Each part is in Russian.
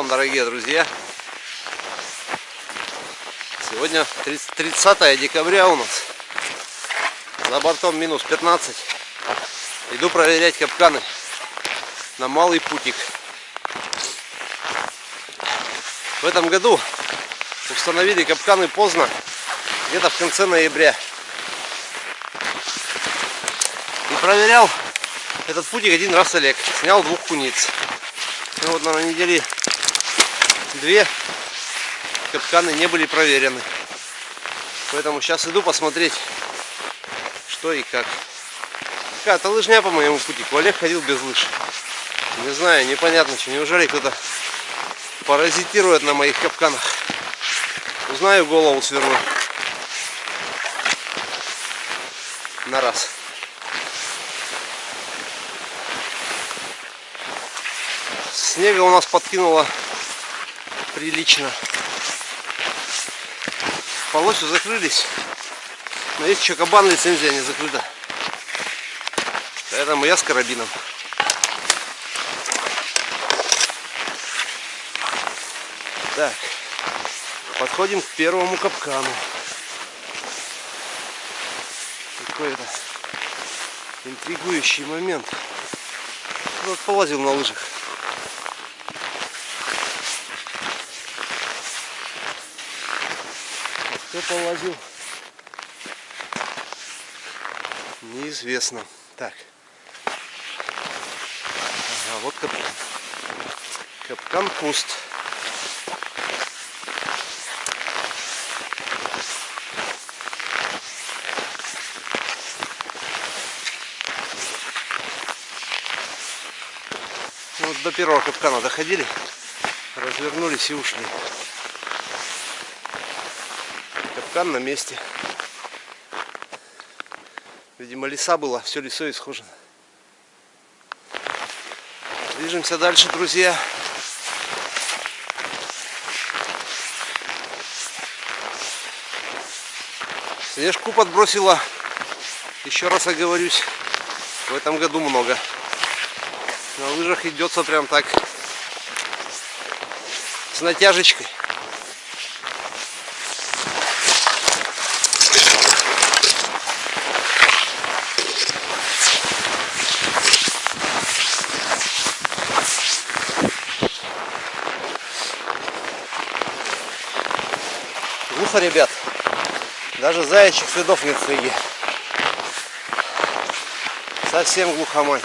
Вам, дорогие друзья! Сегодня 30 декабря у нас. За бортом минус 15. Иду проверять капканы на малый путик. В этом году установили капканы поздно, где-то в конце ноября. И проверял этот путик один раз Олег. Снял двух куниц. Ну вот на неделе две капканы не были проверены. Поэтому сейчас иду посмотреть, что и как. Какая-то лыжня по моему пути. Олег ходил без лыж. Не знаю, непонятно, что. Неужели кто-то паразитирует на моих капканах? Узнаю, голову сверну. На раз. Снега у нас подкинуло прилично. Полосью закрылись. Но есть еще кабан, лицензия не закрыта. Поэтому я с карабином. Так, подходим к первому капкану. Какой-то интригующий момент. Вот полазил на лыжах. Кто полазил? Неизвестно. Так. Ага, вот капкан. Капкан пуст. Вот до первого капкана доходили, развернулись и ушли. Капкан на месте. Видимо, леса было, все лесо исхожено. Движемся дальше, друзья. Снежку подбросила, еще раз оговорюсь, в этом году много. На лыжах идется прям так, с натяжечкой. Глухо, ребят. Даже заячьих следов нет снеге. Совсем глухомань.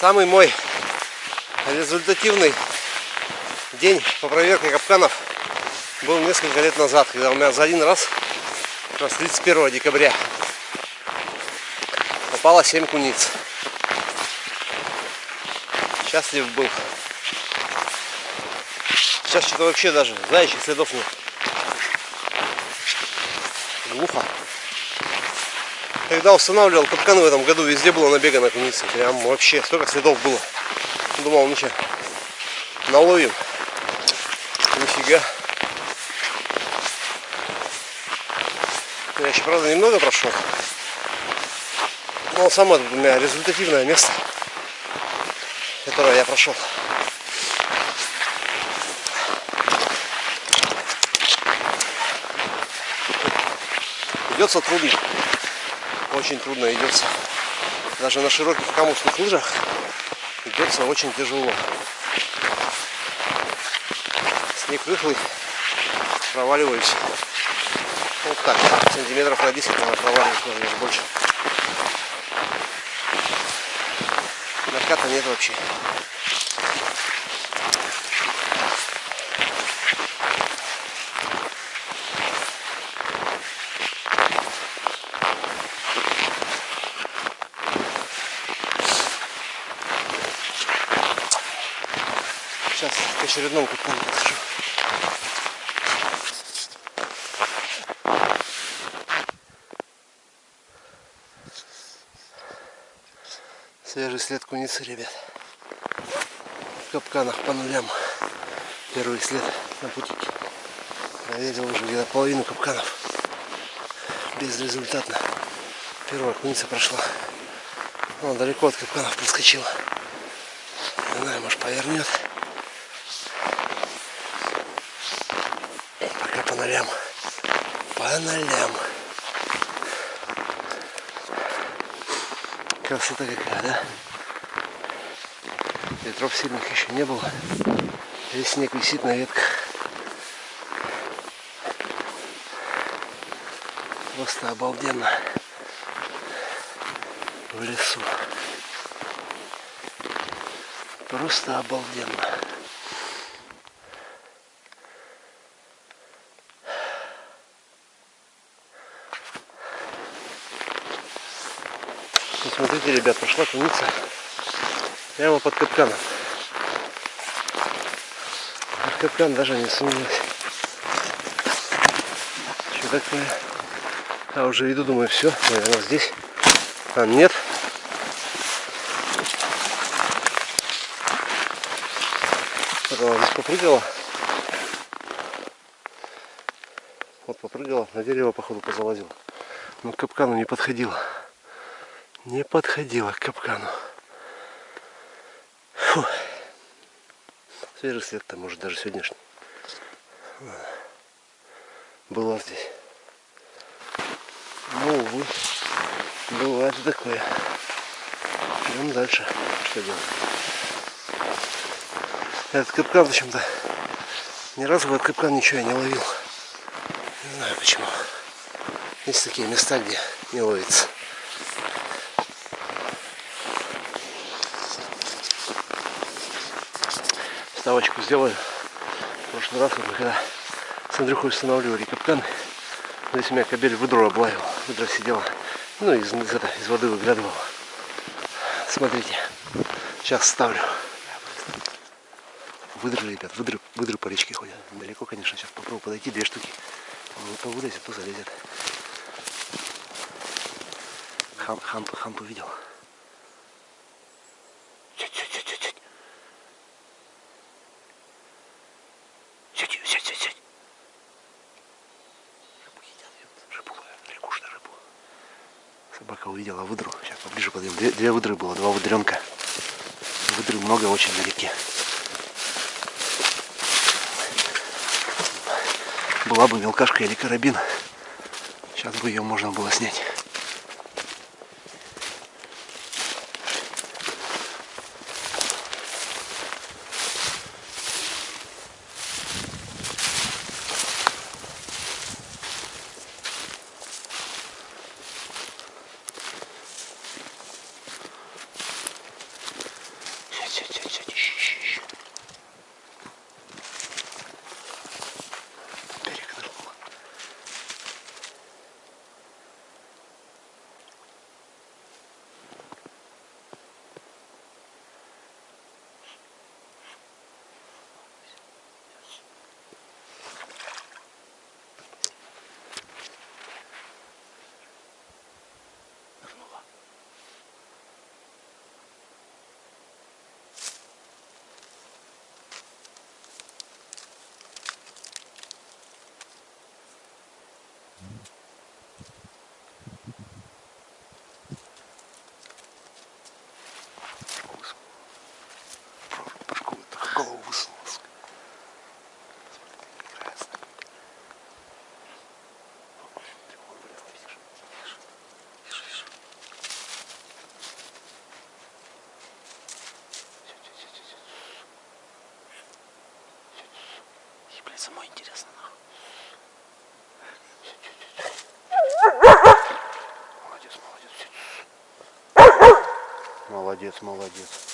Самый мой результативный день по проверке капканов был несколько лет назад, когда у меня за один раз, раз 31 декабря, попало 7 куниц счастлив был. Сейчас что-то вообще даже заячьих следов нет. Глухо. Когда устанавливал капканы в этом году, везде было набегано куницы. Прям вообще столько следов было. Думал, что, наловим. Нифига. Я еще, правда, немного прошел. Но самое результативное место которое я прошел. Идется трудно. Очень трудно идется. Даже на широких камушных лыжах идется очень тяжело. Снег рыхлый, проваливаюсь. Вот так, сантиметров на 10 наверное, проваливаюсь, наверное, больше. Наката нет вообще. К очередному капкану подхожу. Свежий след куницы, ребят. В капканах по нулям. Первый след на путике. Проверил уже где-то половину капканов. Безрезультатно. Первая куница прошла. Он далеко от капканов подскочил. Не знаю, может повернет. Пока по нолям. По нолям. Красота какая, да? Ветров сильных еще не было. Весь снег висит на ветках. Просто обалденно в лесу. Просто обалденно. Ну, смотрите, ребят, пошла куница прямо под капканом. В капкан даже не сунулась. Что такое? А уже иду, думаю, все, наверное, здесь. А нет. Она здесь попрыгала. Вот попрыгала, на дерево, походу, позалазила. Но к капкану не подходила. Не подходила к капкану. Фу. Свежий след-то, может, даже сегодняшний. Была здесь. Ну, увы. Бывает такое. Идем дальше. Что делать? Этот капкан почему-то ни разу в этот капкан ничего я не ловил. Не знаю почему. Есть такие места, где не ловится. Ставочку сделаю. В прошлый раз, вот, когда с Андрюхой устанавливали капкан, здесь у меня кабель выдру облавил. Выдра сидела ну, из, из, это, из воды выглядывал. Смотрите, сейчас ставлю. Выдры, ребят, выдры, выдры по речке ходят. Далеко, конечно, сейчас попробую подойти, две штуки. То вылезет, то залезет. Хан, хан, хан увидел. Собака увидела выдру. Сейчас поближе подойдем. Две, две выдры было, два выдренка. Выдры много очень на реке. Была бы мелкашка или карабин. Сейчас бы ее можно было снять. Самой интересно. Молодец, молодец. Молодец, молодец.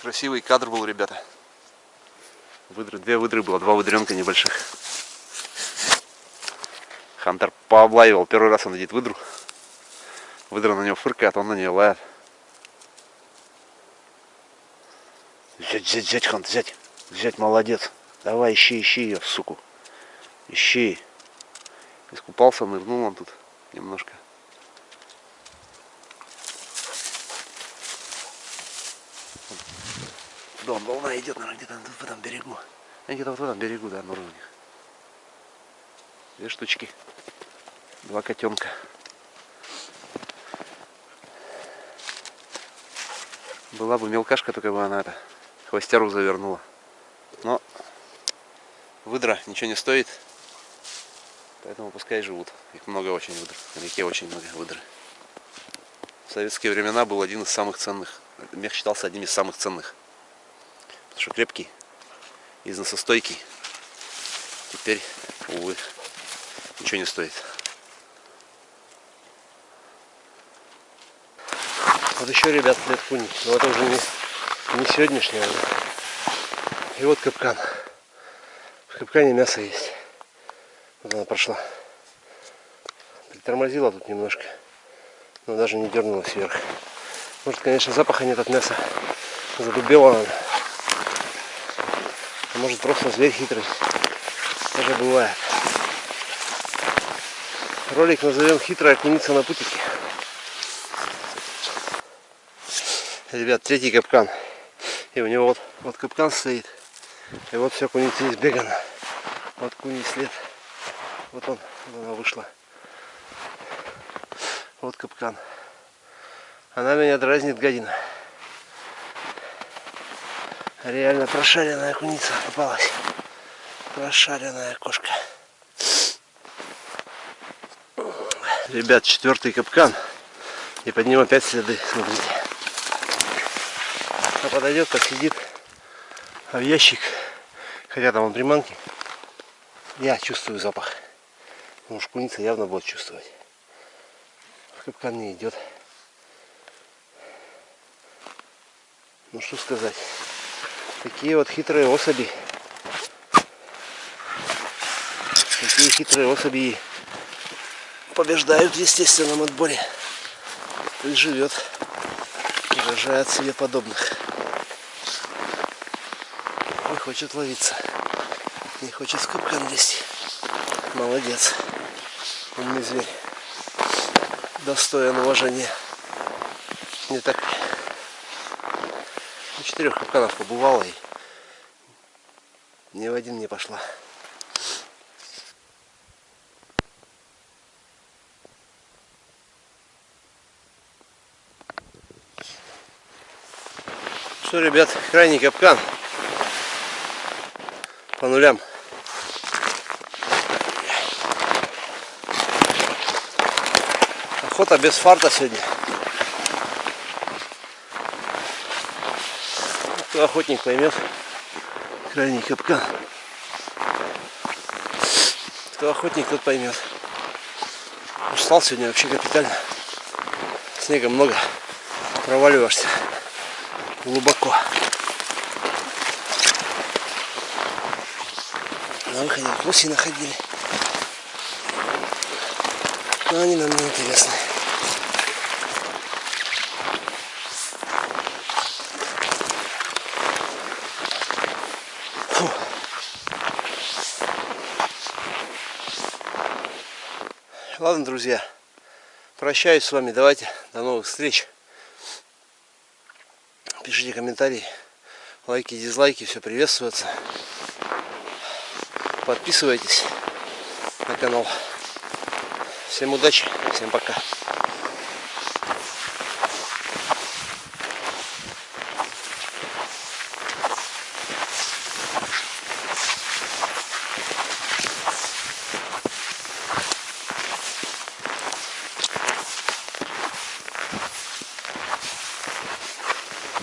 Красивый кадр был, ребята. Выдры, две выдры было, два выдренка небольших. Хантер пооблаивал. Первый раз он видит выдру. Выдра на него фыркает, он на нее лает. Взять, взять, взять, Хант, взять. Взять, молодец. Давай, ищи, ищи ее, суку. Ищи. Искупался, нырнул он тут немножко. Дом, волна идет, наверное, где-то в этом берегу. Где-то вот в этом берегу, да, на уровне. Две штучки. Два котенка. Была бы мелкашка, только бы она это хвостеру завернула. Но выдра ничего не стоит. Поэтому пускай живут. Их много очень выдр. На реке очень много выдры. В советские времена был один из самых ценных. Мех считался одним из самых ценных. Что крепкий, износостойкий. Теперь, увы, ничего не стоит. Вот еще, ребят, куни. Но это уже не, не сегодняшняя. И вот капкан. В капкане мясо есть. Вот она прошла. Притормозила тут немножко. Но даже не дернулась вверх. Может, конечно, запаха нет от мяса. Задубела она. Может, просто зверь хитрый. Даже бывает. Ролик назовем «Хитрая куница на путике». Ребят, третий капкан. И у него вот, вот капкан стоит. И вот все куница избегана. Вот куни след. Вот он, вот она вышла. Вот капкан. Она меня дразнит, гадина. Реально прошаренная куница попалась. Прошаренная кошка. Ребят, четвертый капкан. И под ним опять следы, смотрите. А подойдет, посидит в ящик. Хотя там он приманки. Я чувствую запах. Ну, шкуница явно будет чувствовать. Капкан не идет. Ну что сказать. Такие вот хитрые особи. Такие хитрые особи побеждают в естественном отборе. Пусть живет и себе подобных. Не хочет ловиться. Не хочет капкан лезть. Молодец. Умный зверь. Достоин уважения. Не так на четырех капканах побывала и ни в один не пошла. Что, ребят, крайний капкан по нулям. Охота без фарта сегодня. Кто охотник поймет. Крайний капкан. Кто охотник, тот поймет. Устал сегодня вообще капитально. Снега много. Проваливаешься глубоко. На выходе гуси находили. Но они нам не интересны. Ладно, друзья, прощаюсь с вами. Давайте, до новых встреч. Пишите комментарии, лайки, дизлайки, все приветствуется. Подписывайтесь на канал. Всем удачи, всем пока.